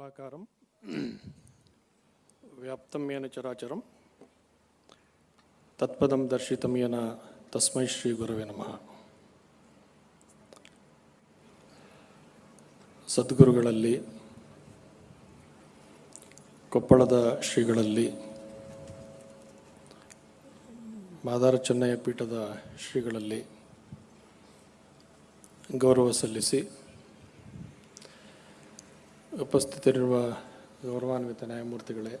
మంగళాకారం వ్యాప్తం ఏన చరాచరం తత్పదం దర్శితం ఏన తస్మై శ్రీ గురవే నమ ಸದ್ಗುರುಗಳಲ್ಲಿ ಕೊಪ್ಪಳದ ಶ್ರೀಗಳಲ್ಲಿ ಮಾದಾರ ಚೆನ್ನಯ್ಯ ಪೀಠದ ಶ್ರೀಗಳಲ್ಲಿ ಗೌರವ ಸಲ್ಲಿಸಿ ಉಪಸ್ಥಿತರಿರುವ ಗೌರವಾನ್ವಿತ ನ್ಯಾಯಮೂರ್ತಿಗಳೇ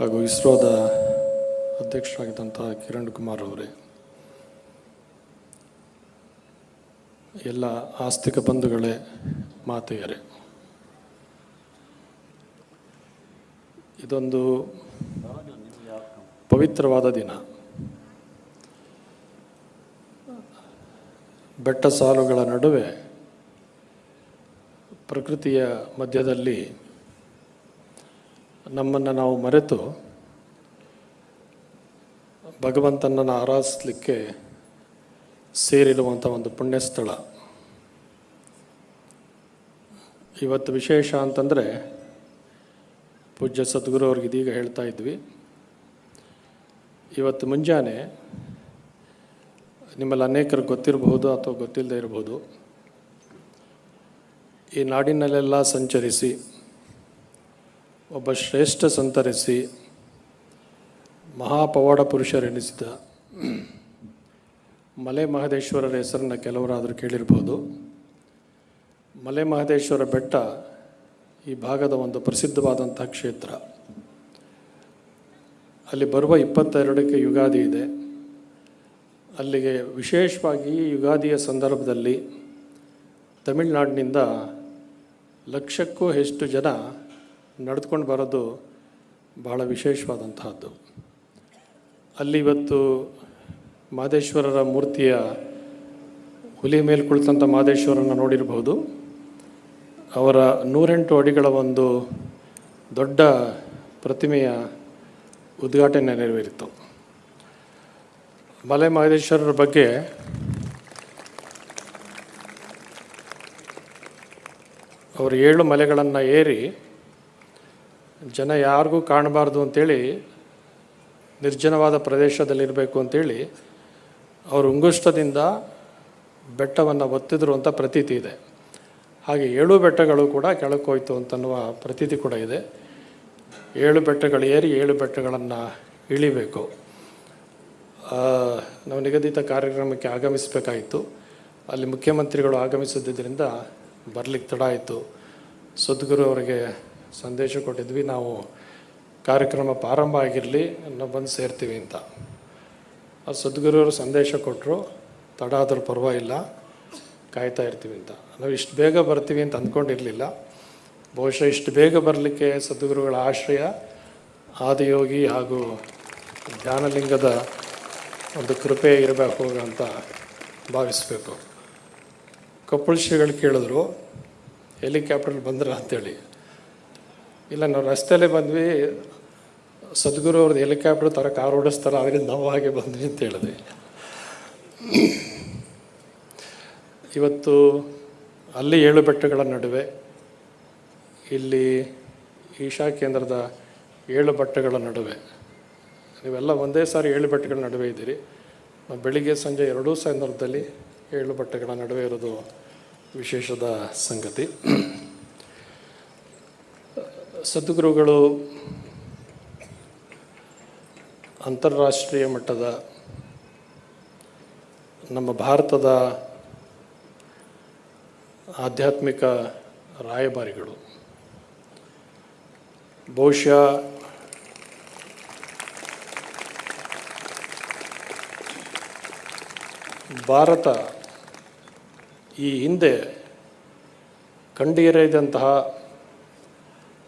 ಹಾಗೂ ಇಸ್ರೋದ ಅಧ್ಯಕ್ಷರಾಗಿದ್ದಂಥ ಕಿರಣ್ ಕುಮಾರ್ ಅವರೇ, ಎಲ್ಲ ಆಸ್ತಿಕ ಬಂಧುಗಳೇ, ಮಾತೆಯರೇ, ಇದೊಂದು ಪವಿತ್ರವಾದ ದಿನ. ಬೆಟ್ಟ ಸಾಲುಗಳ ನಡುವೆ ಪ್ರಕೃತಿಯ ಮಧ್ಯದಲ್ಲಿ ನಮ್ಮನ್ನು ನಾವು ಮರೆತು ಭಗವಂತನನ್ನು ಆರಾಧಿಸಲಿಕ್ಕೆ ಸೇರಿರುವಂಥ ಒಂದು ಪುಣ್ಯಸ್ಥಳ. ಇವತ್ತು ವಿಶೇಷ ಅಂತಂದರೆ ಪೂಜ್ಯ ಸದ್ಗುರು ಅವ್ರಿಗೆ ಇದೀಗ ಹೇಳ್ತಾ ಇದ್ವಿ. ಇವತ್ತು ಮುಂಜಾನೆ ನಿಮ್ಮಲ್ಲಿ ಅನೇಕರು ಗೊತ್ತಿರಬಹುದು ಅಥವಾ ಗೊತ್ತಿಲ್ಲದೆ ಇರಬಹುದು. ಈ ನಾಡಿನಲ್ಲೆಲ್ಲ ಸಂಚರಿಸಿ, ಒಬ್ಬ ಶ್ರೇಷ್ಠ ಸಂತರಿಸಿ, ಮಹಾಪವಾಡ ಪುರುಷರೆನಿಸಿದ ಮಲೆ ಮಹದೇಶ್ವರರ ಹೆಸರನ್ನು ಕೆಲವರಾದರೂ ಕೇಳಿರ್ಬೋದು. ಮಲೆ ಮಹದೇಶ್ವರ ಬೆಟ್ಟ ಈ ಭಾಗದ ಒಂದು ಪ್ರಸಿದ್ಧವಾದಂಥ ಕ್ಷೇತ್ರ. ಅಲ್ಲಿ ಬರುವ ಇಪ್ಪತ್ತೆರಡಕ್ಕೆ ಯುಗಾದಿ ಇದೆ. ಅಲ್ಲಿಗೆ ವಿಶೇಷವಾಗಿ ಯುಗಾದಿಯ ಸಂದರ್ಭದಲ್ಲಿ ತಮಿಳುನಾಡಿನಿಂದ ಲಕ್ಷಕ್ಕೂ ಹೆಚ್ಚು ಜನ ನಡೆದುಕೊಂಡು ಬರೋದು ಬಹಳ ವಿಶೇಷವಾದಂತಹದ್ದು. ಅಲ್ಲಿ ಇವತ್ತು ಮಾದೇಶ್ವರರ ಮೂರ್ತಿಯ ಹುಲಿ ಮೇಲೆ ಕುಳಿತಂಥ ಮಾದೇಶ್ವರನ ನೋಡಿರಬಹುದು ಅವರ ನೂರೆಂಟು ಅಡಿಗಳ ಒಂದು ದೊಡ್ಡ ಪ್ರತಿಮೆಯ ಉದ್ಘಾಟನೆ ನೆರವೇರಿತು. ಮಲೆ ಮಹದೇಶ್ವರರ ಬಗ್ಗೆ ಅವರು ಏಳು ಮಲೆಗಳನ್ನು ಏರಿ ಜನ ಯಾರಿಗೂ ಕಾಣಬಾರ್ದು ಅಂತೇಳಿ ನಿರ್ಜನವಾದ ಪ್ರದೇಶದಲ್ಲಿರಬೇಕು ಅಂತೇಳಿ ಅವರು ಉಂಗುಷ್ಟದಿಂದ ಬೆಟ್ಟವನ್ನು ಒತ್ತಿದ್ರು ಅಂತ ಪ್ರತೀತಿ ಇದೆ. ಹಾಗೆ ಏಳು ಬೆಟ್ಟಗಳು ಕೂಡ ಕೆಳಕ್ಕೆ ಹೋಯ್ತು ಅಂತನ್ನುವ ಪ್ರತೀತಿ ಕೂಡ ಇದೆ. ಏಳು ಬೆಟ್ಟಗಳು ಏರಿ ಏಳು ಬೆಟ್ಟಗಳನ್ನು ಇಳಿಬೇಕು. ನಾವು ನಿಗದಿತ ಕಾರ್ಯಕ್ರಮಕ್ಕೆ ಆಗಮಿಸಬೇಕಾಯಿತು. ಅಲ್ಲಿ ಮುಖ್ಯಮಂತ್ರಿಗಳು ಆಗಮಿಸಿದ್ದರಿಂದ ಬರಲಿಕ್ಕೆ ತಡ ಆಯಿತು. ಸದ್ಗುರು ಅವರಿಗೆ ಸಂದೇಶ ಕೊಟ್ಟಿದ್ವಿ, ನಾವು ಕಾರ್ಯಕ್ರಮ ಪ್ರಾರಂಭ ಆಗಿರಲಿ ನಾವು ಬಂದು ಸೇರ್ತೀವಿ ಅಂತ. ಆ ಸದ್ಗುರುವರು ಸಂದೇಶ ಕೊಟ್ಟರು ತಡ ಆದರೂ ಪರವಾಗಿಲ್ಲ, ಕಾಯ್ತಾ ಇರ್ತೀವಿ ಅಂತ. ನಾವು ಇಷ್ಟು ಬೇಗ ಬರ್ತೀವಿ ಅಂತ ಅಂದ್ಕೊಂಡಿರಲಿಲ್ಲ. ಬಹುಶಃ ಇಷ್ಟು ಬೇಗ ಬರಲಿಕ್ಕೆ ಸದ್ಗುರುಗಳ ಆಶ್ರಯ ಆದಿಯೋಗಿ ಹಾಗೂ ಧ್ಯಾನಲಿಂಗದ ಒಂದು ಕೃಪೆ ಇರಬೇಕು ಅಂತ ಭಾವಿಸಬೇಕು. ಕೊಪ್ಪಳ ಶ್ರೀಗಳು ಕೇಳಿದ್ರು ಹೆಲಿಕ್ಯಾಪ್ಟರ್ ಬಂದ್ರ ಅಂತೇಳಿ. ಇಲ್ಲ, ನಾವು ರಸ್ತೆಯಲ್ಲೇ ಬಂದ್ವಿ, ಸದ್ಗುರು ಅವ್ರದ್ದು ಹೆಲಿಕಾಪ್ಟರ್ ಥರ ಕಾರ್ ಓಡಿಸ್ತಾರೆ ಅದರಿಂದ ನಾವು ಹಾಗೆ ಬಂದ್ವಿ ಅಂತ ಹೇಳಿದ್ವಿ. ಇವತ್ತು ಅಲ್ಲಿ ಏಳು ಬೆಟ್ಟಗಳ ನಡುವೆ ಇಲ್ಲಿ ಈಶಾ ಕೇಂದ್ರದ ಏಳು ಬೆಟ್ಟಗಳ ನಡುವೆ, ನೀವೆಲ್ಲ ಒಂದೇ ಸಾರಿ ಏಳು ಬೆಟ್ಟಗಳ ನಡುವೆ ಇದ್ದೀರಿ. ನಾವು ಬೆಳಿಗ್ಗೆ ಸಂಜೆ ಎರಡೂ ಸಂದರ್ಭದಲ್ಲಿ ಏಳು ಬಟ್ಟೆಗಳ ನಡುವೆ ಇರೋದು ವಿಶೇಷದ ಸಂಗತಿ. ಸದ್ಗುರುಗಳು ಅಂತಾರಾಷ್ಟ್ರೀಯ ಮಟ್ಟದ ನಮ್ಮ ಭಾರತದ ಆಧ್ಯಾತ್ಮಿಕ ರಾಯಭಾರಿಗಳು. ಬಹುಶಃ ಭಾರತ ಈ ಹಿಂದೆ ಕಂಡೀರದಂತಹ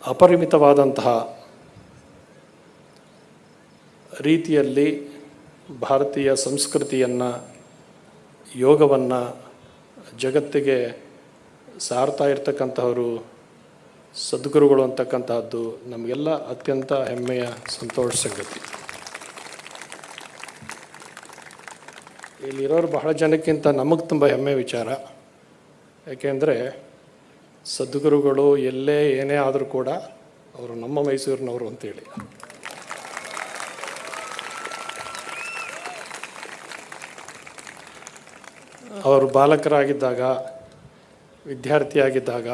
ಅಪರಿಮಿತವಾದಂತಹ ರೀತಿಯಲ್ಲಿ ಭಾರತೀಯ ಸಂಸ್ಕೃತಿಯನ್ನು, ಯೋಗವನ್ನು ಜಗತ್ತಿಗೆ ಸಾರ್ತಾ ಇರ್ತಕ್ಕಂತಹವರು, ಸದ್ಗುರುಗಳು ಅಂತಕ್ಕಂತಹದ್ದು ನಮಗೆಲ್ಲ ಅತ್ಯಂತ ಹೆಮ್ಮೆಯ ಸಂತೋಷ ಸಂಗತಿ. ಇಲ್ಲಿರೋರು ಬಹಳ ಜನಕ್ಕಿಂತ ನಮಗೆ ತುಂಬ ಹೆಮ್ಮೆ ವಿಚಾರ. ಯಾಕೆಂದರೆ ಸದ್ಗುರುಗಳು ಎಲ್ಲೇ ಏನೇ ಆದರೂ ಕೂಡ ಅವರು ನಮ್ಮ ಮೈಸೂರಿನವರು ಅಂತೇಳಿ. ಅವರು ಬಾಲಕರಾಗಿದ್ದಾಗ, ವಿದ್ಯಾರ್ಥಿಯಾಗಿದ್ದಾಗ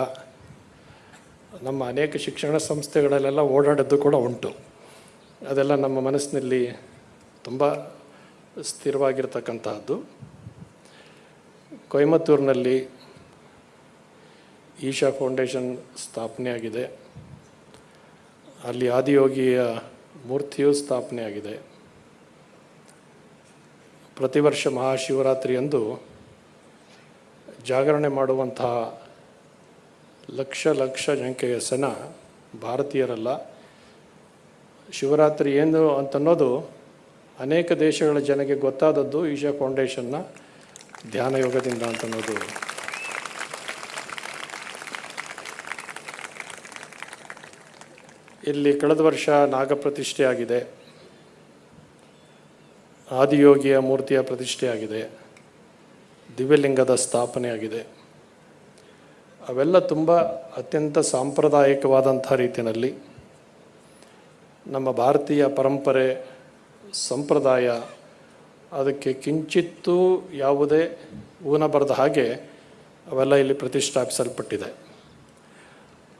ನಮ್ಮ ಅನೇಕ ಶಿಕ್ಷಣ ಸಂಸ್ಥೆಗಳಲ್ಲೆಲ್ಲ ಓಡಾಡೋದು ಕೂಡ ಉಂಟು. ಅದೆಲ್ಲ ನಮ್ಮ ಮನಸ್ಸಿನಲ್ಲಿ ತುಂಬ ಸ್ಥಿರವಾಗಿರ್ತಕ್ಕಂತಹದ್ದು. ಕೊಯಮತ್ತೂರಿನಲ್ಲಿ ಈಶಾ ಫೌಂಡೇಶನ್ ಸ್ಥಾಪನೆಯಾಗಿದೆ ಅಲ್ಲಿ ಆದಿಯೋಗಿಯ ಮೂರ್ತಿಯು ಸ್ಥಾಪನೆಯಾಗಿದೆ ಪ್ರತಿ ವರ್ಷ ಮಹಾಶಿವರಾತ್ರಿಯಂದು ಜಾಗರಣೆ ಮಾಡುವಂತಹ ಲಕ್ಷ ಲಕ್ಷ ಸಂಖ್ಯೆಯ ಸನ ಭಾರತೀಯರಲ್ಲ. ಶಿವರಾತ್ರಿ ಏನು ಅಂತನ್ನೋದು ಅನೇಕ ದೇಶಗಳ ಜನಗೆ ಗೊತ್ತಾದದ್ದು ಈಶಾ ಫೌಂಡೇಶನ್ನ ಧ್ಯಾನ ಯೋಗದಿಂದ ಅಂತನ್ನೋದು. ಇಲ್ಲಿ ಕಳೆದ ವರ್ಷ ನಾಗಪ್ರತಿಷ್ಠೆ ಆಗಿದೆ ಆದಿಯೋಗಿಯ ಮೂರ್ತಿಯ ಪ್ರತಿಷ್ಠೆಯಾಗಿದೆ. ದಿವ್ಯಲಿಂಗದ ಸ್ಥಾಪನೆ ಆಗಿದೆ ಅವೆಲ್ಲ ತುಂಬ ಅತ್ಯಂತ ಸಾಂಪ್ರದಾಯಿಕವಾದಂಥ ರೀತಿಯಲ್ಲಿ ನಮ್ಮ ಭಾರತೀಯ ಪರಂಪರೆ, ಸಂಪ್ರದಾಯ ಅದಕ್ಕೆ ಕಿಂಚಿತ್ತೂ ಯಾವುದೇ ಊನ ಬರದ ಹಾಗೆ ಅವೆಲ್ಲ ಇಲ್ಲಿ ಪ್ರತಿಷ್ಠಾಪಿಸಲ್ಪಟ್ಟಿದೆ.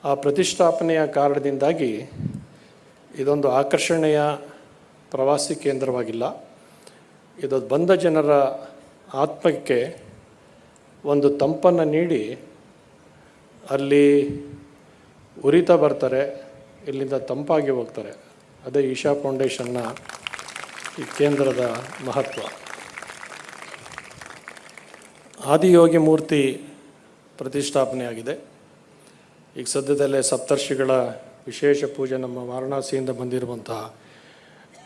ಆ ಪ್ರತಿಷ್ಠಾಪನೆಯ ಕಾರಣದಿಂದಾಗಿ ಇದೊಂದು ಆಕರ್ಷಣೆಯ ಪ್ರವಾಸಿ ಕೇಂದ್ರವಾಗಿಲ್ಲ. ಇದು ಬಂದ ಜನರ ಆತ್ಮಕ್ಕೆ ಒಂದು ತಂಪನ್ನು ನೀಡಿ ಅಲ್ಲಿ ಉರಿತಾ ಬರ್ತಾರೆ, ಇಲ್ಲಿಂದ ತಂಪಾಗಿ ಹೋಗ್ತಾರೆ. ಅದೇ ಈಶಾ ಫೌಂಡೇಶನ್ನ ಈ ಕೇಂದ್ರದ ಮಹತ್ವ. ಆದಿಯೋಗಿ ಮೂರ್ತಿ ಪ್ರತಿಷ್ಠಾಪನೆಯಾಗಿದೆ. ಈಗ ಸದ್ಯದಲ್ಲೇ ಸಪ್ತರ್ಷಿಗಳ ವಿಶೇಷ ಪೂಜೆ ನಮ್ಮ ವಾರಣಾಸಿಯಿಂದ ಬಂದಿರುವಂತಹ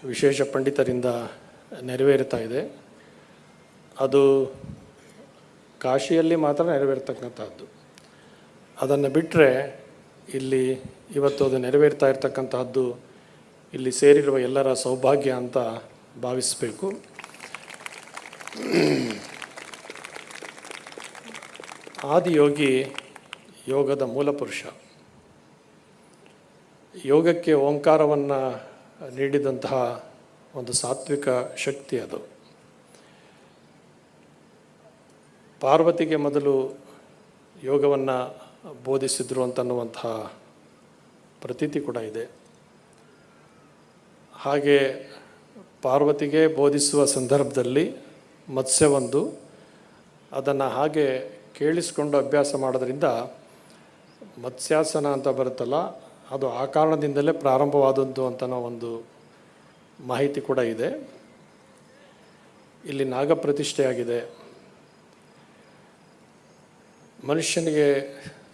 ವಿಶೇಷ ಪಂಡಿತರಿಂದ ನೆರವೇರ್ತಾ ಇದೆ. ಅದು ಕಾಶಿಯಲ್ಲಿ ಮಾತ್ರ ನೆರವೇರ್ತಕ್ಕಂಥದ್ದು ಅದನ್ನು ಬಿಟ್ಟರೆ ಇಲ್ಲಿ ಇವತ್ತು ಅದು ನೆರವೇರ್ತಾ ಇರತಕ್ಕಂತಹದ್ದು ಇಲ್ಲಿ ಸೇರಿರುವ ಎಲ್ಲರ ಸೌಭಾಗ್ಯ ಅಂತ ಭಾವಿಸಬೇಕು. ಆದಿಯೋಗಿ ಯೋಗದ ಮೂಲ ಪುರುಷ. ಯೋಗಕ್ಕೆ ಓಂಕಾರವನ್ನು ನೀಡಿದಂತಹ ಒಂದು ಸಾತ್ವಿಕ ಶಕ್ತಿ ಅದು. ಪಾರ್ವತಿಗೆ ಮೊದಲು ಯೋಗವನ್ನು ಬೋಧಿಸಿದ್ರು ಅಂತನ್ನುವಂತಹ ಪ್ರತೀತಿ ಕೂಡ ಇದೆ. ಹಾಗೆ ಪಾರ್ವತಿಗೆ ಬೋಧಿಸುವ ಸಂದರ್ಭದಲ್ಲಿ ಮತ್ಸ್ಯವೊಂದು ಅದನ್ನು ಹಾಗೆ ಕೇಳಿಸ್ಕೊಂಡು ಅಭ್ಯಾಸ ಮಾಡೋದ್ರಿಂದ ಮತ್ಸ್ಯಾಸನ ಅಂತ ಬರುತ್ತಲ್ಲ, ಅದು ಆ ಕಾರಣದಿಂದಲೇ ಪ್ರಾರಂಭವಾದದ್ದು ಅಂತನೋ ಒಂದು ಮಾಹಿತಿ ಕೂಡ ಇದೆ. ಇಲ್ಲಿ ನಾಗಪ್ರತಿಷ್ಠೆಯಾಗಿದೆ. ಮನುಷ್ಯನಿಗೆ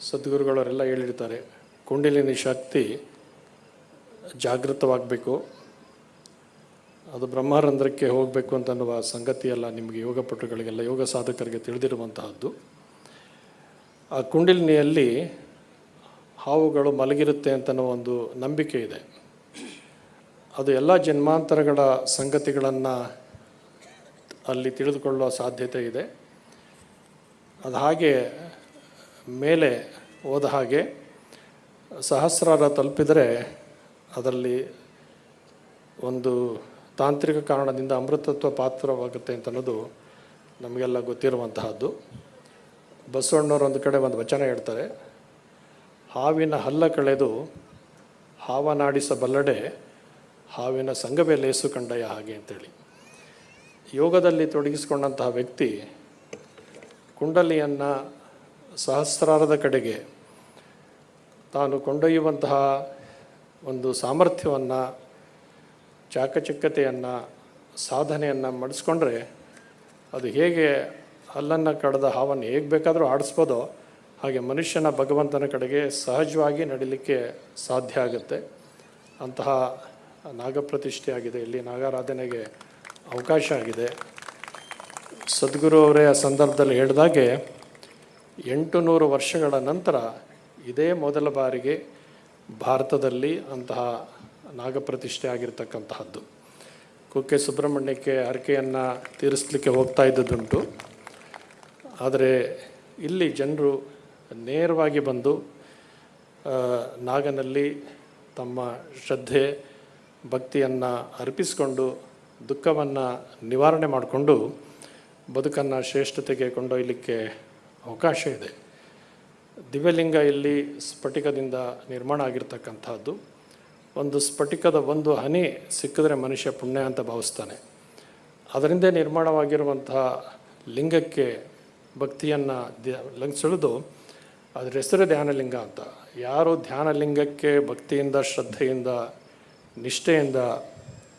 ಸದ್ಗುರುಗಳವರೆಲ್ಲ ಹೇಳಿರ್ತಾರೆ, ಕುಂಡಲಿನಿ ಶಕ್ತಿ ಜಾಗೃತವಾಗಬೇಕು, ಅದು ಬ್ರಹ್ಮರಂಧ್ರಕ್ಕೆ ಹೋಗಬೇಕು ಅಂತನ್ನುವ ಸಂಗತಿಯೆಲ್ಲ ನಿಮಗೆ ಯೋಗ ಪಟುಗಳಿಗೆಲ್ಲ ಯೋಗ ಸಾಧಕರಿಗೆ ತಿಳಿದಿರುವಂತಹದ್ದು. ಆ ಕುಂಡಲಿನಿಯಲ್ಲಿ ಹಾವುಗಳು ಮಲಗಿರುತ್ತೆ ಅಂತನೋ ಒಂದು ನಂಬಿಕೆ ಇದೆ. ಅದು ಎಲ್ಲ ಜನ್ಮಾಂತರಗಳ ಸಂಗತಿಗಳನ್ನು ಅಲ್ಲಿ ತಿಳಿದುಕೊಳ್ಳುವ ಸಾಧ್ಯತೆ ಇದೆ. ಅದು ಹಾಗೆ ಮೇಲೆ ಹೋದ ಹಾಗೆ ಸಹಸ್ರಾರ ತಲುಪಿದರೆ ಅದರಲ್ಲಿ ಒಂದು ತಾಂತ್ರಿಕ ಕಾರಣದಿಂದ ಅಮೃತತ್ವ ಪಾತ್ರವಾಗುತ್ತೆ ಅಂತ ಅನ್ನೋದು ನಮಗೆಲ್ಲ ಗೊತ್ತಿರುವಂತಹದ್ದು. ಬಸವಣ್ಣವ್ರು ಒಂದು ಕಡೆ ಒಂದು ವಚನ ಹೇಳ್ತಾರೆ. ಹಾವಿನ ಹಲ್ಲ ಕಳೆದು ಹಾವನಾಡಿಸಬಲ್ಲಡೆ ಹಾವಿನ ಸಂಘವೇ ಲೇಸು ಕಂಡಯ ಹಾಗೆ ಅಂತೇಳಿ. ಯೋಗದಲ್ಲಿ ತೊಡಗಿಸಿಕೊಂಡಂತಹ ವ್ಯಕ್ತಿ ಕುಂಡಲಿಯನ್ನು ಸಹಸ್ರಾರದ ಕಡೆಗೆ ತಾನು ಕೊಂಡೊಯ್ಯುವಂತಹ ಒಂದು ಸಾಮರ್ಥ್ಯವನ್ನು, ಚಾಕಚಕ್ಯತೆಯನ್ನು, ಸಾಧನೆಯನ್ನು ಮಾಡಿಸ್ಕೊಂಡ್ರೆ ಅದು ಹೇಗೆ ಹಲ್ಲನ್ನು ಕಡದ ಹಾವನ್ನು ಹೇಗೆ ಬೇಕಾದರೂ ಆಡಿಸ್ಬೋದೋ ಹಾಗೆ ಮನುಷ್ಯನ ಭಗವಂತನ ಕಡೆಗೆ ಸಹಜವಾಗಿ ನಡೀಲಿಕ್ಕೆ ಸಾಧ್ಯ ಆಗುತ್ತೆ. ಅಂತಹ ನಾಗಪ್ರತಿಷ್ಠೆ ಆಗಿದೆ. ಇಲ್ಲಿ ನಾಗಾರಾಧನೆಗೆ ಅವಕಾಶ ಆಗಿದೆ. ಸದ್ಗುರು ಅವರೇ ಆ ಸಂದರ್ಭದಲ್ಲಿ ಹೇಳಿದಾಗೆ ಎಂಟು ನೂರು ವರ್ಷಗಳ ನಂತರ ಇದೇ ಮೊದಲ ಬಾರಿಗೆ ಭಾರತದಲ್ಲಿ ಅಂತಹ ನಾಗಪ್ರತಿಷ್ಠೆ ಆಗಿರ್ತಕ್ಕಂತಹದ್ದು. ಕುಕ್ಕೆ ಸುಬ್ರಹ್ಮಣ್ಯಕ್ಕೆ ಹರಕೆಯನ್ನು ತೀರಿಸಲಿಕ್ಕೆ ಹೋಗ್ತಾ ಇದ್ದದ್ದುಂಟು. ಆದರೆ ಇಲ್ಲಿ ಜನರು ನೇರವಾಗಿ ಬಂದು ನಾಗನಲ್ಲಿ ತಮ್ಮ ಶ್ರದ್ಧೆ, ಭಕ್ತಿಯನ್ನು ಅರ್ಪಿಸಿಕೊಂಡು ದುಃಖವನ್ನು ನಿವಾರಣೆ ಮಾಡಿಕೊಂಡು ಬದುಕನ್ನು ಶ್ರೇಷ್ಠತೆಗೆ ಕೊಂಡೊಯ್ಯಲಿಕ್ಕೆ ಅವಕಾಶ ಇದೆ. ದಿವ್ಯಲಿಂಗ ಇಲ್ಲಿ ಸ್ಫಟಿಕದಿಂದ ನಿರ್ಮಾಣ ಆಗಿರ್ತಕ್ಕಂಥದ್ದು. ಒಂದು ಸ್ಫಟಿಕದ ಒಂದು ಹನಿ ಸಿಕ್ಕಿದ್ರೆ ಮನುಷ್ಯ ಪುಣ್ಯ ಅಂತ ಭಾವಿಸ್ತಾನೆ. ಅದರಿಂದ ನಿರ್ಮಾಣವಾಗಿರುವಂತಹ ಲಿಂಗಕ್ಕೆ ಭಕ್ತಿಯನ್ನು ಲಂಘಿಸಿಳಿದು ಅದ್ರ ಹೆಸರು ಧ್ಯಾನಲಿಂಗ ಅಂತ. ಯಾರು ಧ್ಯಾನಲಿಂಗಕ್ಕೆ ಭಕ್ತಿಯಿಂದ, ಶ್ರದ್ಧೆಯಿಂದ, ನಿಷ್ಠೆಯಿಂದ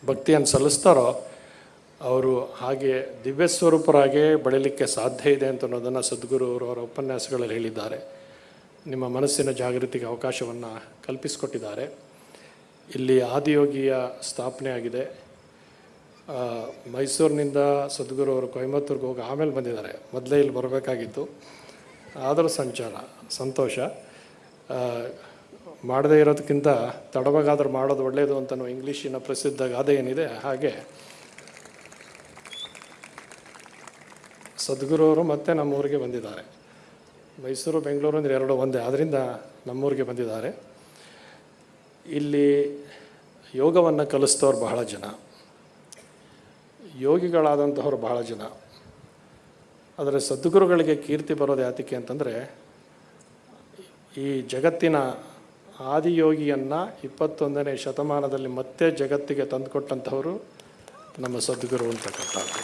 ಭಕ್ತಿಯನ್ನು ಸಲ್ಲಿಸ್ತಾರೋ, ಅವರು ಹಾಗೆ ದಿವ್ಯ ಸ್ವರೂಪರಾಗೆ ಬೆಳೀಲಿಕ್ಕೆ ಸಾಧ್ಯ ಇದೆ ಅಂತ ಅನ್ನೋದನ್ನು ಸದ್ಗುರು ಅವರು ಅವರ ಉಪನ್ಯಾಸಗಳಲ್ಲಿ ಹೇಳಿದ್ದಾರೆ. ನಿಮ್ಮ ಮನಸ್ಸಿನ ಜಾಗೃತಿಗೆ ಅವಕಾಶವನ್ನು ಕಲ್ಪಿಸಿಕೊಟ್ಟಿದ್ದಾರೆ. ಇಲ್ಲಿ ಆದಿಯೋಗಿಯ ಸ್ಥಾಪನೆ ಆಗಿದೆ. ಮೈಸೂರಿನಿಂದ ಸದ್ಗುರು ಅವರು ಕೊಯಮತ್ತೂರ್ಗೆ ಹೋಗಿ ಆಮೇಲೆ ಬಂದಿದ್ದಾರೆ. ಮೊದಲೇ ಇಲ್ಲಿ ಬರಬೇಕಾಗಿತ್ತು. ಆದರೂ ಸಂಚಾರ, ಸಂತೋಷ. ಮಾಡದೇ ಇರೋದಕ್ಕಿಂತ ತಡವಾಗಾದ್ರೂ ಮಾಡೋದು ಒಳ್ಳೆಯದು ಅಂತ ಇಂಗ್ಲೀಷಿನ ಪ್ರಸಿದ್ಧ ಗಾದೆ ಏನಿದೆ, ಹಾಗೆ ಸದ್ಗುರು ಅವರು ಮತ್ತೆ ನಮ್ಮೂರಿಗೆ ಬಂದಿದ್ದಾರೆ. ಮೈಸೂರು, ಬೆಂಗಳೂರು ಅಂದರೆ ಎರಡು ಒಂದೇ ಆದ್ದರಿಂದ ನಮ್ಮೂರಿಗೆ ಬಂದಿದ್ದಾರೆ. ಇಲ್ಲಿ ಯೋಗವನ್ನು ಕಲಿಸ್ತವ್ರು ಬಹಳ ಜನ. ಯೋಗಿಗಳಾದಂತಹವ್ರು ಬಹಳ ಜನ. ಆದರೆ ಸದ್ಗುರುಗಳಿಗೆ ಕೀರ್ತಿ ಬರೋದು ಯಾತಕ್ಕೆ ಅಂತಂದರೆ, ಈ ಜಗತ್ತಿನ ಆದಿಯೋಗಿಯನ್ನು ಇಪ್ಪತ್ತೊಂದನೇ ಶತಮಾನದಲ್ಲಿ ಮತ್ತೆ ಜಗತ್ತಿಗೆ ತಂದುಕೊಟ್ಟಂಥವರು ನಮ್ಮ ಸದ್ಗುರು ಅಂತಕ್ಕಂಥದ್ದು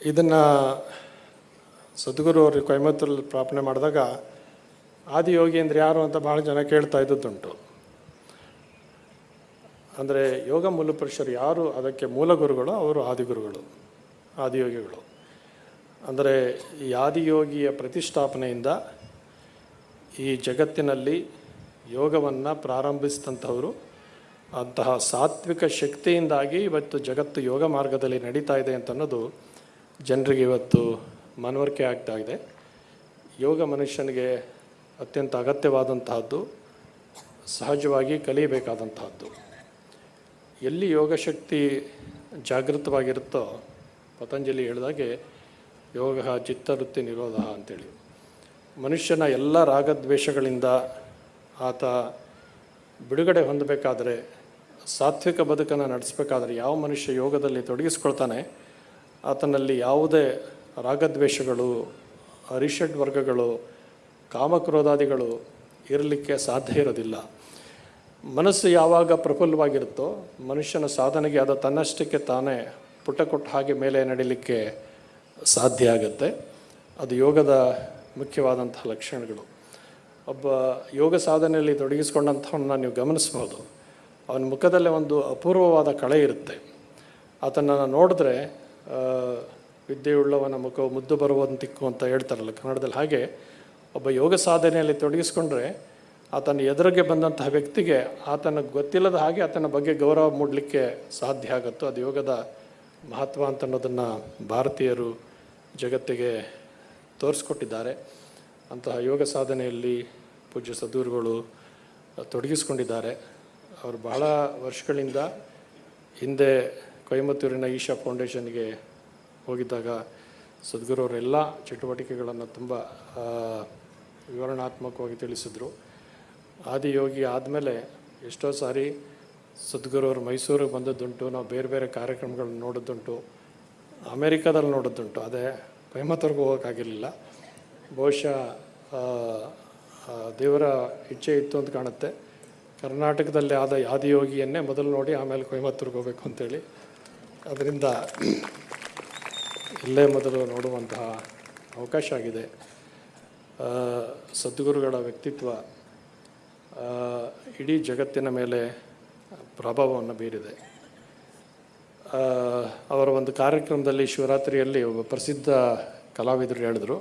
ಇದನ್ನು ಸದ್ಗುರು ಅವರು ಕೊಯಮತ್ತೂರಲ್ಲಿ ಪ್ರಾರ್ಥನೆ ಮಾಡಿದಾಗ ಆದಿಯೋಗಿ ಅಂದರೆ ಯಾರು ಅಂತ ಭಾಳ ಜನ ಕೇಳ್ತಾ ಇದ್ದದ್ದುಂಟು. ಅಂದರೆ ಯೋಗ ಮೂಲಪುರುಷರು ಯಾರು, ಅದಕ್ಕೆ ಮೂಲ ಗುರುಗಳು ಅವರು ಆದಿಗುರುಗಳು, ಆದಿಯೋಗಿಗಳು. ಅಂದರೆ ಈ ಆದಿಯೋಗಿಯ ಪ್ರತಿಷ್ಠಾಪನೆಯಿಂದ ಈ ಜಗತ್ತಿನಲ್ಲಿ ಯೋಗವನ್ನು ಪ್ರಾರಂಭಿಸಿದಂಥವರು, ಅಂತಹ ಸಾತ್ವಿಕ ಶಕ್ತಿಯಿಂದಾಗಿ ಇವತ್ತು ಜಗತ್ತು ಯೋಗ ಮಾರ್ಗದಲ್ಲಿ ನಡೀತಾ ಇದೆ ಅಂತ ಅನ್ನೋದು ಜನರಿಗೆ ಇವತ್ತು ಮನವರಿಕೆ ಆಗ್ತಾ ಇದೆ. ಯೋಗ ಮನುಷ್ಯನಿಗೆ ಅತ್ಯಂತ ಅಗತ್ಯವಾದಂತಹದ್ದು, ಸಹಜವಾಗಿ ಕಲಿಯಬೇಕಾದಂತಹದ್ದು. ಎಲ್ಲಿ ಯೋಗಶಕ್ತಿ ಜಾಗೃತವಾಗಿರುತ್ತೋ, ಪತಂಜಲಿ ಹೇಳಿದಾಗೆ, ಯೋಗ ಚಿತ್ತವೃತ್ತಿ ನಿರೋಧ ಅಂತೇಳಿ. ಮನುಷ್ಯನ ಎಲ್ಲ ರಾಗದ್ವೇಷಗಳಿಂದ ಆತ ಬಿಡುಗಡೆ ಹೊಂದಬೇಕಾದರೆ, ಸಾತ್ವಿಕ ಬದುಕನ್ನು ನಡೆಸಬೇಕಾದರೆ ಯಾವ ಮನುಷ್ಯ ಯೋಗದಲ್ಲಿ ತೊಡಗಿಸ್ಕೊಳ್ತಾನೆ, ಆತನಲ್ಲಿ ಯಾವುದೇ ರಾಗದ್ವೇಷಗಳು, ಅರಿಷಡ್ ವರ್ಗಗಳು ಕಾಮಕ್ರೋಧಾದಿಗಳು ಇರಲಿಕ್ಕೆ ಸಾಧ್ಯ ಇರೋದಿಲ್ಲ. ಮನಸ್ಸು ಯಾವಾಗ ಪ್ರಫುಲ್ಲವಾಗಿರುತ್ತೋ ಮನುಷ್ಯನ ಸಾಧನೆಗೆ ಅದು ತನ್ನಷ್ಟಕ್ಕೆ ತಾನೇ ಪುಟ ಕೊಟ್ಟ ಹಾಗೆ ಮೇಲೆ ನಡೀಲಿಕ್ಕೆ ಸಾಧ್ಯ ಆಗುತ್ತೆ. ಅದು ಯೋಗದ ಮುಖ್ಯವಾದಂತಹ ಲಕ್ಷಣಗಳು. ಒಬ್ಬ ಯೋಗ ಸಾಧನೆಯಲ್ಲಿ ತೊಡಗಿಸ್ಕೊಂಡಂಥವನ್ನ ನೀವು ಗಮನಿಸ್ಬೋದು. ಅವನ ಮುಖದಲ್ಲೇ ಒಂದು ಅಪೂರ್ವವಾದ ಕಳೆ ಇರುತ್ತೆ. ಆತನನ್ನು ನೋಡಿದ್ರೆ ವಿದ್ಯೆಯುಳ್ಳವನ ಮುಖವು ಮುದ್ದು ಬರುವಂತಿಕ್ಕು ಅಂತ ಹೇಳ್ತಾರಲ್ಲ ಕನ್ನಡದಲ್ಲಿ ಹಾಗೆ ಒಬ್ಬ ಯೋಗ ಸಾಧನೆಯಲ್ಲಿ ತೊಡಗಿಸ್ಕೊಂಡ್ರೆ ಆತನ ಎದುರಿಗೆ ಬಂದಂತಹ ವ್ಯಕ್ತಿಗೆ ಆತನ ಗೊತ್ತಿಲ್ಲದ ಹಾಗೆ ಆತನ ಬಗ್ಗೆ ಗೌರವ ಮೂಡಲಿಕ್ಕೆ ಸಾಧ್ಯ ಆಗುತ್ತೋ, ಅದು ಯೋಗದ ಮಹತ್ವ ಅಂತ ಅನ್ನೋದನ್ನು ಭಾರತೀಯರು ಜಗತ್ತಿಗೆ ತೋರಿಸ್ಕೊಟ್ಟಿದ್ದಾರೆ. ಅಂತಹ ಯೋಗ ಸಾಧನೆಯಲ್ಲಿ ಪೂಜ್ಯ ಸದೂರುಗಳು ತೊಡಗಿಸ್ಕೊಂಡಿದ್ದಾರೆ. ಅವರು ಬಹಳ ವರ್ಷಗಳಿಂದ ಹಿಂದೆ ಕೊಯಮತ್ತೂರಿನ ಈಶಾ ಫೌಂಡೇಶನ್ಗೆ ಹೋಗಿದ್ದಾಗ ಸದ್ಗುರು ಅವರೆಲ್ಲ ಚಟುವಟಿಕೆಗಳನ್ನು ತುಂಬ ವಿವರಣಾತ್ಮಕವಾಗಿ ತಿಳಿಸಿದ್ರು. ಆದಿಯೋಗಿ ಆದಮೇಲೆ ಎಷ್ಟೋ ಸಾರಿ ಸದ್ಗುರು ಅವರು ಮೈಸೂರಿಗೆ ಬಂದದ್ದುಂಟು, ನಾವು ಬೇರೆ ಬೇರೆ ಕಾರ್ಯಕ್ರಮಗಳನ್ನ ನೋಡೋದುಂಟು ಅಮೇರಿಕಾದಲ್ಲಿ ನೋಡೋದುಂಟು ಅದೇ ಕೊಯಮತ್ತೂರ್ಗೆ ಹೋಗೋಕ್ಕಾಗಿರಲಿಲ್ಲ. ಬಹುಶಃ ದೇವರ ಇಚ್ಛೆ ಇತ್ತು ಅಂತ ಕಾಣುತ್ತೆ. ಕರ್ನಾಟಕದಲ್ಲಿ ಆದ ಆದಿಯೋಗಿಯನ್ನೇ ಮೊದಲು ನೋಡಿ ಆಮೇಲೆ ಕೊಯಮತ್ತೂರ್ಗೆ ಹೋಗಬೇಕು ಅಂತೇಳಿ. ಅದರಿಂದ ಇಲ್ಲೇ ಮೊದಲು ನೋಡುವಂತಹ ಅವಕಾಶ ಆಗಿದೆ. ಸದ್ಗುರುಗಳ ವ್ಯಕ್ತಿತ್ವ ಇಡೀ ಜಗತ್ತಿನ ಮೇಲೆ ಪ್ರಭಾವವನ್ನು ಬೀರಿದೆ. ಅವರ ಒಂದು ಕಾರ್ಯಕ್ರಮದಲ್ಲಿ ಶಿವರಾತ್ರಿಯಲ್ಲಿ ಒಬ್ಬ ಪ್ರಸಿದ್ಧ ಕಲಾವಿದರು ಹೇಳಿದ್ರು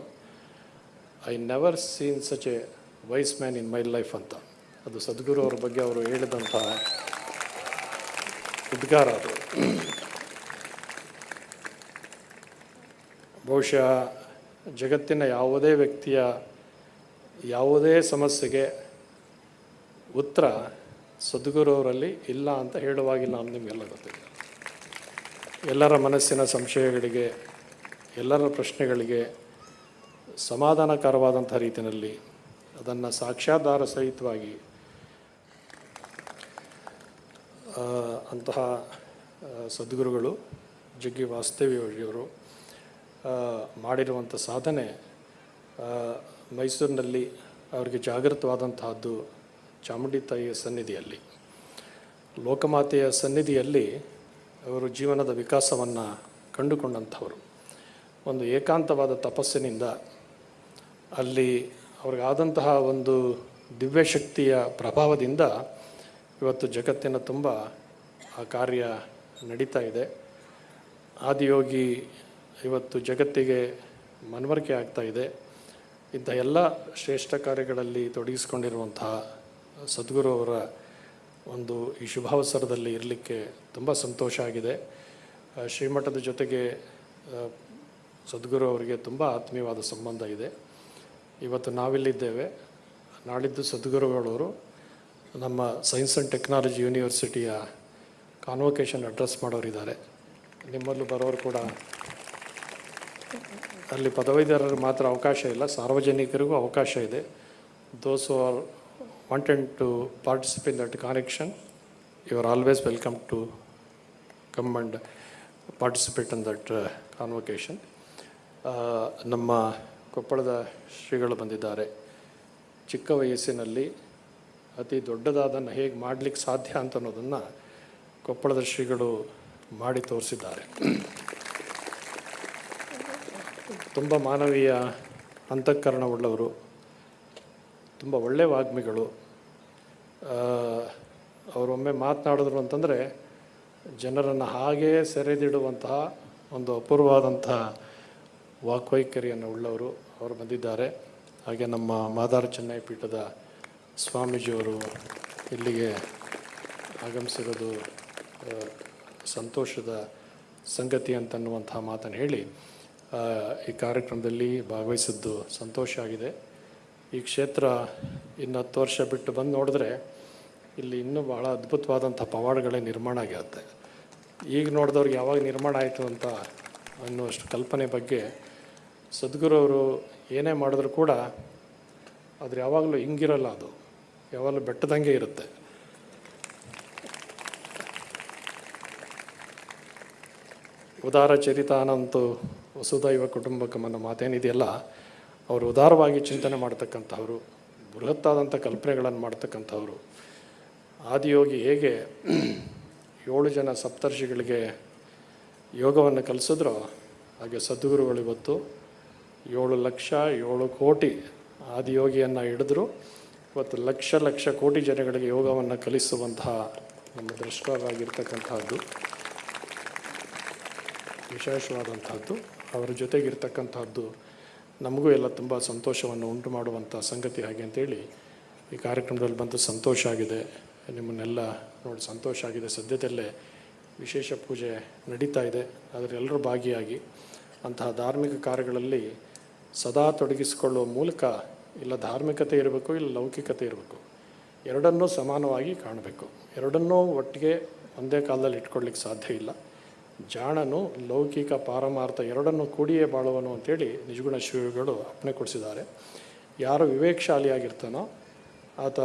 I never seen such a wise man in my life ಅಂತ. ಅದು ಸದ್ಗುರು ಅವರ ಬಗ್ಗೆ ಅವರು ಹೇಳಿದಂಥ ಉದ್ಗಾರ ಅದು. ಬಹುಶಃ ಜಗತ್ತಿನ ಯಾವುದೇ ವ್ಯಕ್ತಿಯ ಯಾವುದೇ ಸಮಸ್ಯೆಗೆ ಉತ್ತರ ಸದ್ಗುರು ಅವರಲ್ಲಿ ಇಲ್ಲ ಅಂತ ಹೇಳುವಾಗಿ ನಾನು ನಿಮಗೆಲ್ಲ ಗೊತ್ತಿದೆ. ಎಲ್ಲರ ಮನಸ್ಸಿನ ಸಂಶಯಗಳಿಗೆ, ಎಲ್ಲರ ಪ್ರಶ್ನೆಗಳಿಗೆ ಸಮಾಧಾನಕರವಾದಂಥ ರೀತಿಯಲ್ಲಿ ಅದನ್ನು ಸಾಕ್ಷ್ಯಾಧಾರ ಸಹಿತವಾಗಿ ಅಂತಹ ಸದ್ಗುರುಗಳು ಜಗ್ಗಿ ವಾಸ್ತವ್ಯವರು ಮಾಡಿರುವಂಥ ಸಾಧನೆ ಮೈಸೂರಿನಲ್ಲಿ ಅವರಿಗೆ ಜಾಗೃತವಾದಂತಹದ್ದು ಚಾಮುಂಡಿ ತಾಯಿಯ ಸನ್ನಿಧಿಯಲ್ಲಿ. ಲೋಕಮಾತೆಯ ಸನ್ನಿಧಿಯಲ್ಲಿ ಅವರು ಜೀವನದ ವಿಕಾಸವನ್ನು ಕಂಡುಕೊಂಡಂಥವರು. ಒಂದು ಏಕಾಂತವಾದ ತಪಸ್ಸಿನಿಂದ ಅಲ್ಲಿ ಅವ್ರಿಗಾದಂತಹ ಒಂದು ದಿವ್ಯಶಕ್ತಿಯ ಪ್ರಭಾವದಿಂದ ಇವತ್ತು ಜಗತ್ತಿನ ತುಂಬ ಆ ಕಾರ್ಯ ನಡೀತಾ ಇದೆ. ಆದಿಯೋಗಿ ಇವತ್ತು ಜಗತ್ತಿಗೆ ಮನವರಿಕೆ ಆಗ್ತಾ ಇದೆ. ಇಂಥ ಎಲ್ಲ ಶ್ರೇಷ್ಠ ಕಾರ್ಯಗಳಲ್ಲಿ ತೊಡಗಿಸಿಕೊಂಡಿರುವಂತಹ ಸದ್ಗುರು ಅವರ ಒಂದು ಈ ಶುಭಾವಸರದಲ್ಲಿ ಇರಲಿಕ್ಕೆ ತುಂಬ ಸಂತೋಷ ಆಗಿದೆ. ಶ್ರೀಮಠದ ಜೊತೆಗೆ ಸದ್ಗುರು ಅವರಿಗೆ ತುಂಬ ಆತ್ಮೀಯವಾದ ಸಂಬಂಧ ಇದೆ. ಇವತ್ತು ನಾವಿಲ್ಲಿದ್ದೇವೆ. ನಾಳಿದ್ದು ಸದ್ಗುರುಗಳವರು ನಮ್ಮ ಸೈನ್ಸ್ ಆ್ಯಂಡ್ ಟೆಕ್ನಾಲಜಿ ಯೂನಿವರ್ಸಿಟಿಯ ಕಾನ್ವೊಕೇಶನ್ ಅಡ್ರೆಸ್ ಮಾಡೋರಿದ್ದಾರೆ. ನಿಮ್ಮಲ್ಲೂ ಬರೋರು ಕೂಡ ಅಲ್ಲಿ ಪದವೀಧರರಿಗೆ ಮಾತ್ರ ಅವಕಾಶ ಇಲ್ಲ. ಸಾರ್ವಜನಿಕರಿಗೂ ಅವಕಾಶ ಇದೆ. Those are wanted to participate that connection you are always welcome to come and participate in that convocation ನಮ್ಮ ಕೊಪ್ಪಳದ ಶ್ರೀಗಳು ಬಂದಿದ್ದಾರೆ. ಚಿಕ್ಕ ವಯಸ್ಸಿನಲ್ಲಿ ಅತಿ ದೊಡ್ಡದಾದನ್ನು ಹೇಗೆ ಮಾಡಲಿಕ್ಕೆ ಸಾಧ್ಯ ಅಂತ ಅನ್ನೋದನ್ನು ಕೊಪ್ಪಳದ ಶ್ರೀಗಳು ಮಾಡಿ ತೋರಿಸಿದ್ದಾರೆ. ತುಂಬ ಮಾನವೀಯ ಅಂತಃಕರಣವುಳ್ಳವರು, ತುಂಬ ಒಳ್ಳೆಯ ವಾಗ್ಮಿಗಳು. ಅವರೊಮ್ಮೆ ಮಾತನಾಡಿದ್ರು ಅಂತಂದರೆ ಜನರನ್ನು ಹಾಗೇ ಸೆರೆದಿಡುವಂತಹ ಒಂದು ಅಪೂರ್ವವಾದಂತಹ ವಾಕ್ವೈಖರಿಯನ್ನು ಉಳ್ಳವರು ಅವರು ಬಂದಿದ್ದಾರೆ. ಹಾಗೆ ನಮ್ಮ ಮಾದಾರ ಚೆನ್ನೈ ಪೀಠದ ಸ್ವಾಮೀಜಿಯವರು ಇಲ್ಲಿಗೆ ಆಗಮಿಸಿರೋದು ಸಂತೋಷದ ಸಂಗತಿ ಅಂತನ್ನುವಂತಹ ಮಾತನ್ನು ಹೇಳಿ ಈ ಕಾರ್ಯಕ್ರಮದಲ್ಲಿ ಭಾಗವಹಿಸಿದ್ದು ಸಂತೋಷ ಆಗಿದೆ. ಈ ಕ್ಷೇತ್ರ ಇನ್ನು ಹತ್ತು ವರ್ಷ ಬಿಟ್ಟು ಬಂದು ನೋಡಿದ್ರೆ ಇಲ್ಲಿ ಇನ್ನೂ ಬಹಳ ಅದ್ಭುತವಾದಂಥ ಪವಾಡಗಳೇ ನಿರ್ಮಾಣ ಆಗಿರುತ್ತೆ ಈಗ ನೋಡಿದವ್ರಿಗೆ ಯಾವಾಗ ನಿರ್ಮಾಣ ಆಯಿತು ಅಂತ ಅನ್ನುವಷ್ಟು ಕಲ್ಪನೆ ಬಗ್ಗೆ ಸದ್ಗುರು ಅವರು ಏನೇ ಮಾಡಿದ್ರು ಕೂಡ ಅದ್ರ ಯಾವಾಗಲೂ ಹಿಂಗಿರಲ್ಲ ಅದು. ಯಾವಾಗಲೂ ಬೆಟ್ಟದಂಗೆ ಇರುತ್ತೆ. ಉದಾರ ಚರಿತಾನಂತು ವಸುದೈವ ಕುಟುಂಬಕಂ ಅನ್ನೋ ಮಾತೇನಿದೆಯಲ್ಲ ಅವರು ಉದಾರವಾಗಿ ಚಿಂತನೆ ಮಾಡ್ತಕ್ಕಂಥವ್ರು, ಬೃಹತ್ತಾದಂಥ ಕಲ್ಪನೆಗಳನ್ನು ಮಾಡ್ತಕ್ಕಂಥವ್ರು. ಆದಿಯೋಗಿ ಹೇಗೆ ಏಳು ಜನ ಸಪ್ತರ್ಷಿಗಳಿಗೆ ಯೋಗವನ್ನು ಕಲಿಸಿದ್ರೋ, ಹಾಗೆ ಸದ್ಗುರುಗಳು ಇವತ್ತು ಏಳು ಲಕ್ಷ ಏಳು ಕೋಟಿ ಆದಿಯೋಗಿಯನ್ನು ಹಿಡಿದ್ರು, ಇವತ್ತು ಲಕ್ಷ ಲಕ್ಷ ಕೋಟಿ ಜನಗಳಿಗೆ ಯೋಗವನ್ನು ಕಲಿಸುವಂತಹ ನಮ್ಮ ದೃಷ್ಟವಾಗಿರ್ತಕ್ಕಂಥದ್ದು ವಿಶೇಷವಾದಂತಹದ್ದು ಅವರ ಜೊತೆಗಿರ್ತಕ್ಕಂಥದ್ದು ನಮಗೂ ಎಲ್ಲ ತುಂಬ ಸಂತೋಷವನ್ನು ಉಂಟು ಮಾಡುವಂಥ ಸಂಗತಿ ಹಾಗೆ ಅಂತೇಳಿ ಈ ಕಾರ್ಯಕ್ರಮದಲ್ಲಿ ಬಂದು ಸಂತೋಷ ಆಗಿದೆ. ನಿಮ್ಮನ್ನೆಲ್ಲ ನೋಡಿ ಸಂತೋಷ ಆಗಿದೆ. ಸದ್ಯದಲ್ಲೇ ವಿಶೇಷ ಪೂಜೆ ನಡೀತಾ ಇದೆ. ಅದರೆಲ್ಲರೂ ಭಾಗಿಯಾಗಿ ಅಂತಹ ಧಾರ್ಮಿಕ ಕಾರ್ಯಗಳಲ್ಲಿ ಸದಾ ತೊಡಗಿಸಿಕೊಳ್ಳುವ ಮೂಲಕ ಇಲ್ಲ ಧಾರ್ಮಿಕತೆ ಇರಬೇಕು, ಇಲ್ಲ ಲೌಕಿಕತೆ ಇರಬೇಕು, ಎರಡನ್ನೂ ಸಮಾನವಾಗಿ ಕಾಣಬೇಕು. ಎರಡನ್ನೂ ಒಟ್ಟಿಗೆ ಒಂದೇ ಕಾಲದಲ್ಲಿ ಇಟ್ಕೊಳ್ಳಿಕ್ಕೆ ಸಾಧ್ಯ ಇಲ್ಲ. ಜಾಣನು ಲೌಕಿಕ ಪಾರಮಾರ್ಥ ಎರಡನ್ನೂ ಕೂಡಿಯೇ ಬಾಳುವನು ಅಂತೇಳಿ ನಿಜಗುಣ ಶ್ರೀಗಳು ಅಪ್ಪಣೆ ಕೊಡಿಸಿದ್ದಾರೆ. ಯಾರು ವಿವೇಕಶಾಲಿಯಾಗಿರ್ತಾನೋ ಆತ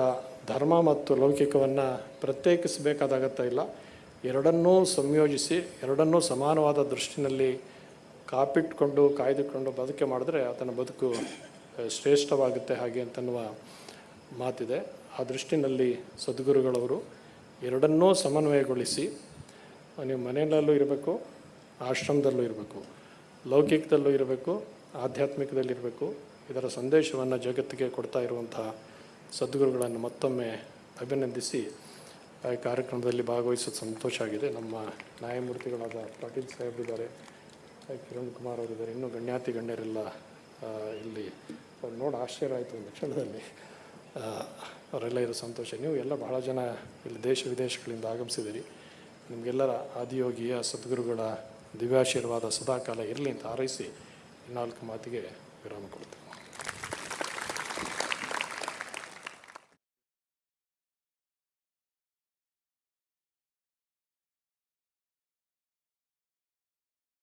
ಧರ್ಮ ಮತ್ತು ಲೌಕಿಕವನ್ನು ಪ್ರತ್ಯೇಕಿಸಬೇಕಾದಾಗತ್ತ ಇಲ್ಲ. ಎರಡನ್ನೂ ಸಂಯೋಜಿಸಿ, ಎರಡನ್ನೂ ಸಮಾನವಾದ ದೃಷ್ಟಿನಲ್ಲಿ ಕಾಪಿಟ್ಕೊಂಡು, ಕಾಯ್ದುಕೊಂಡು ಬದುಕೆ ಮಾಡಿದ್ರೆ ಆತನ ಬದುಕು ಶ್ರೇಷ್ಠವಾಗುತ್ತೆ ಹಾಗೆ ಅಂತನ್ನುವ ಮಾತಿದೆ. ಆ ದೃಷ್ಟಿನಲ್ಲಿ ಸದ್ಗುರುಗಳವರು ಎರಡನ್ನೂ ಸಮನ್ವಯಗೊಳಿಸಿ ನೀವು ಮನೆಯಲ್ಲೂ ಇರಬೇಕು, ಆಶ್ರಮದಲ್ಲೂ ಇರಬೇಕು, ಲೌಕಿಕದಲ್ಲೂ ಇರಬೇಕು ಆಧ್ಯಾತ್ಮಿಕದಲ್ಲಿರಬೇಕು ಇದರ ಸಂದೇಶವನ್ನು ಜಗತ್ತಿಗೆ ಕೊಡ್ತಾ ಇರುವಂತಹ ಸದ್ಗುರುಗಳನ್ನು ಮತ್ತೊಮ್ಮೆ ಅಭಿನಂದಿಸಿ, ಆ ಕಾರ್ಯಕ್ರಮದಲ್ಲಿ ಭಾಗವಹಿಸೋದು ಸಂತೋಷ ಆಗಿದೆ. ನಮ್ಮ ನ್ಯಾಯಮೂರ್ತಿಗಳಾದ ಪಾಟೀಲ್ ಸಾಹೇಬ್ರಿದ್ದಾರೆ ಕಿರಣ್ ಕುಮಾರ್ ಅವರಿದ್ದಾರೆ ಇನ್ನೂ ಗಣ್ಯಾತಿ ಗಣ್ಯರೆಲ್ಲ ಇಲ್ಲಿ ಅವ್ರು ನೋಡಿ ಆಶ್ಚರ್ಯ ಆಯಿತು ಒಂದು ಕ್ಷಣದಲ್ಲಿ. ಅವರೆಲ್ಲ ಇರೋ ಸಂತೋಷ. ನೀವು ಎಲ್ಲ ಬಹಳ ಜನ ಇಲ್ಲಿ ದೇಶ ವಿದೇಶಗಳಿಂದ ಆಗಮಿಸಿದಿರಿ ನಿಮಗೆಲ್ಲರ ಆದಿಯೋಗಿಯ ಸದ್ಗುರುಗಳ ದಿವ್ಯಾಶೀರ್ವಾದ ಸದಾಕಾಲ ಇರಲಿ ಅಂತ ಹಾರೈಸಿ ನಾಲ್ಕು ಮಾತಿಗೆ ವಿರಾಮ ಕೊಡ್ತೇವೆ